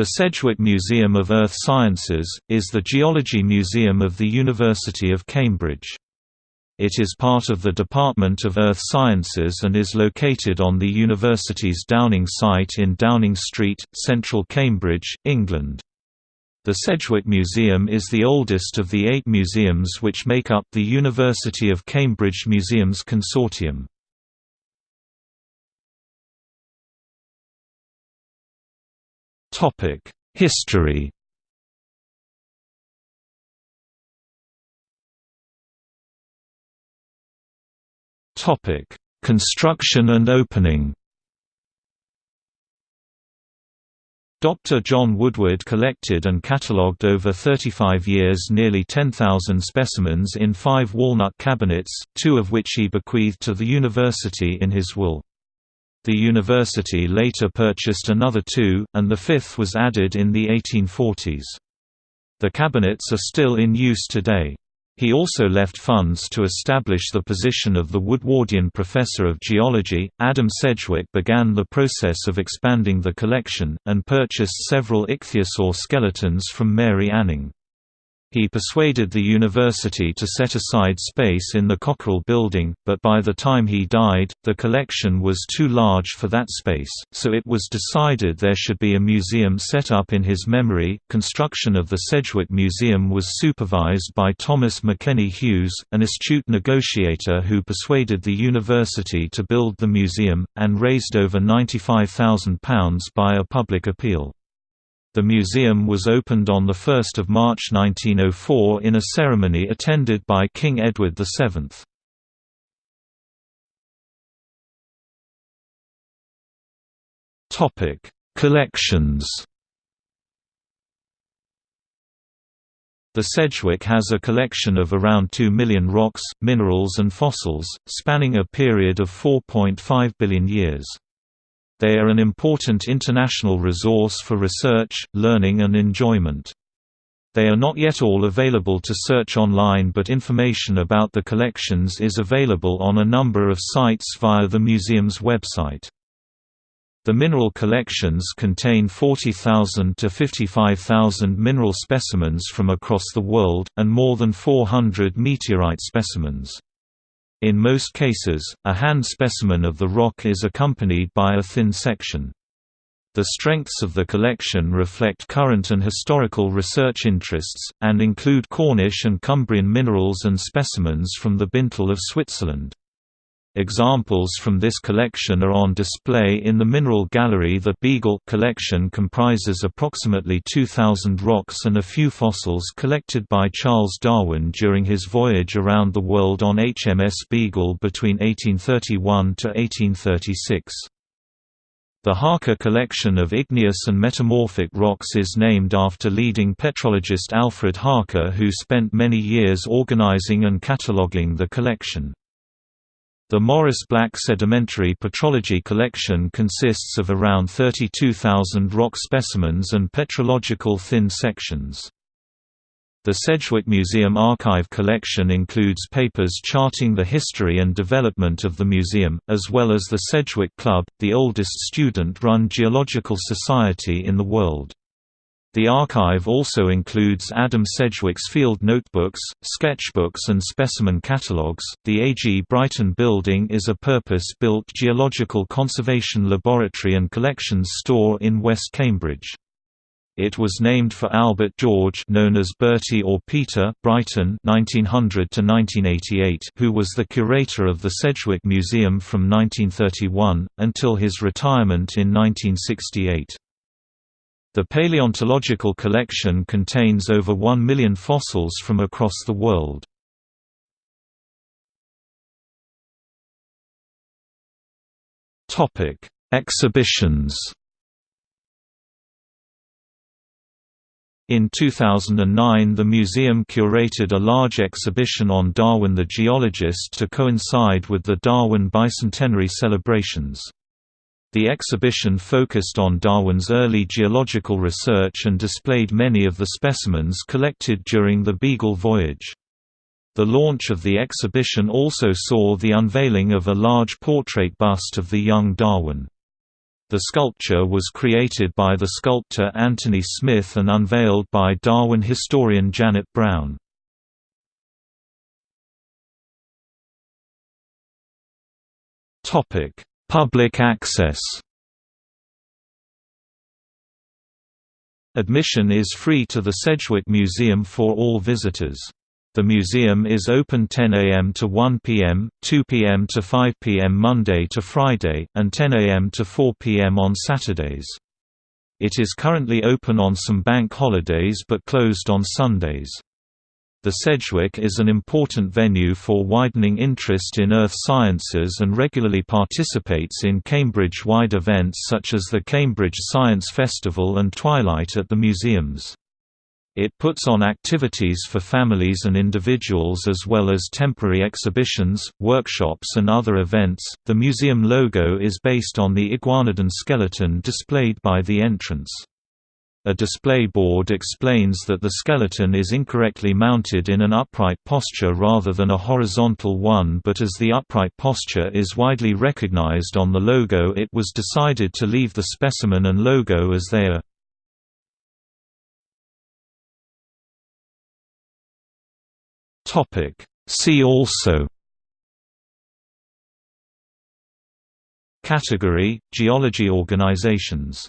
The Sedgwick Museum of Earth Sciences, is the geology museum of the University of Cambridge. It is part of the Department of Earth Sciences and is located on the university's Downing site in Downing Street, central Cambridge, England. The Sedgwick Museum is the oldest of the eight museums which make up the University of Cambridge Museums Consortium. History Topic: Construction and opening Dr. John Woodward collected and catalogued over 35 years nearly 10,000 specimens in five walnut cabinets, two of which he bequeathed to the university in his will. The university later purchased another two, and the fifth was added in the 1840s. The cabinets are still in use today. He also left funds to establish the position of the Woodwardian Professor of Geology. Adam Sedgwick began the process of expanding the collection, and purchased several ichthyosaur skeletons from Mary Anning. He persuaded the university to set aside space in the Cockerell building, but by the time he died, the collection was too large for that space, so it was decided there should be a museum set up in his memory. Construction of the Sedgwick Museum was supervised by Thomas McKennie Hughes, an astute negotiator who persuaded the university to build the museum, and raised over £95,000 by a public appeal. The museum was opened on 1 March 1904 in a ceremony attended by King Edward VII. Collections The Sedgwick has a collection of around 2 million rocks, minerals and fossils, spanning a period of 4.5 billion years. They are an important international resource for research, learning and enjoyment. They are not yet all available to search online but information about the collections is available on a number of sites via the museum's website. The mineral collections contain 40,000 to 55,000 mineral specimens from across the world, and more than 400 meteorite specimens. In most cases, a hand specimen of the rock is accompanied by a thin section. The strengths of the collection reflect current and historical research interests, and include Cornish and Cumbrian minerals and specimens from the Binntal of Switzerland. Examples from this collection are on display in the Mineral Gallery. The Beagle collection comprises approximately 2,000 rocks and a few fossils collected by Charles Darwin during his voyage around the world on HMS Beagle between 1831 to 1836. The Harker collection of igneous and metamorphic rocks is named after leading petrologist Alfred Harker who spent many years organizing and cataloging the collection. The Maurice Black Sedimentary Petrology Collection consists of around 32,000 rock specimens and petrological thin sections. The Sedgwick Museum Archive collection includes papers charting the history and development of the museum, as well as the Sedgwick Club, the oldest student-run geological society in the world. The archive also includes Adam Sedgwick's field notebooks, sketchbooks, and specimen catalogues. The A.G. Brighton Building is a purpose built geological conservation laboratory and collections store in West Cambridge. It was named for Albert George known as Bertie or Peter Brighton (1900–1988), who was the curator of the Sedgwick Museum from 1931, until his retirement in 1968. The paleontological collection contains over 1 million fossils from across the world. Topic: Exhibitions In 2009 the museum curated a large exhibition on Darwin the geologist to coincide with the Darwin bicentenary celebrations. The exhibition focused on Darwin's early geological research and displayed many of the specimens collected during the Beagle voyage. The launch of the exhibition also saw the unveiling of a large portrait bust of the young Darwin. The sculpture was created by the sculptor Anthony Smith and unveiled by Darwin historian Janet Browne. Public access Admission is free to the Sedgwick Museum for all visitors. The museum is open 10 a.m. to 1 p.m., 2 p.m. to 5 p.m. Monday to Friday, and 10 a.m. to 4 p.m. on Saturdays. It is currently open on some bank holidays but closed on Sundays. The Sedgwick is an important venue for widening interest in earth sciences and regularly participates in Cambridge-wide events such as the Cambridge Science Festival and Twilight at the museums. It puts on activities for families and individuals as well as temporary exhibitions, workshops, and other events. The museum logo is based on the iguanodon skeleton displayed by the entrance. A display board explains that the skeleton is incorrectly mounted in an upright posture rather than a horizontal one but as the upright posture is widely recognized on the logo it was decided to leave the specimen and logo as they are. See also Category – Geology organizations